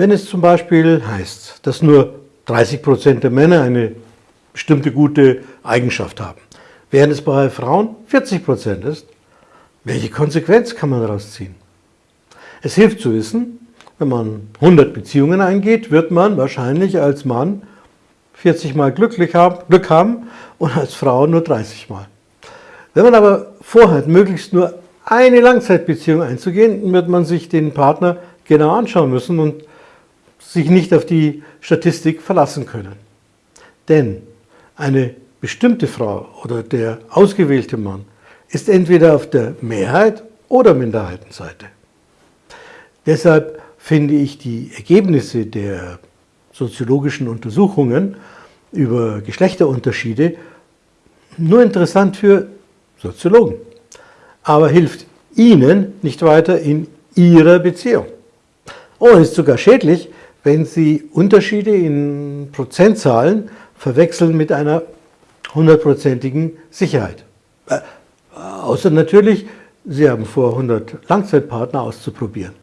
Wenn es zum Beispiel heißt, dass nur 30% der Männer eine bestimmte gute Eigenschaft haben, während es bei Frauen 40% ist, welche Konsequenz kann man daraus ziehen? Es hilft zu wissen, wenn man 100 Beziehungen eingeht, wird man wahrscheinlich als Mann 40 Mal glücklich haben, Glück haben und als Frau nur 30 Mal. Wenn man aber vorhat, möglichst nur eine Langzeitbeziehung einzugehen, wird man sich den Partner genau anschauen müssen und sich nicht auf die Statistik verlassen können. Denn eine bestimmte Frau oder der ausgewählte Mann ist entweder auf der Mehrheit- oder Minderheitenseite. Deshalb finde ich die Ergebnisse der soziologischen Untersuchungen über Geschlechterunterschiede nur interessant für Soziologen, aber hilft Ihnen nicht weiter in Ihrer Beziehung. Und ist sogar schädlich, wenn Sie Unterschiede in Prozentzahlen verwechseln mit einer hundertprozentigen Sicherheit. Äh, außer natürlich, Sie haben vor, 100 Langzeitpartner auszuprobieren.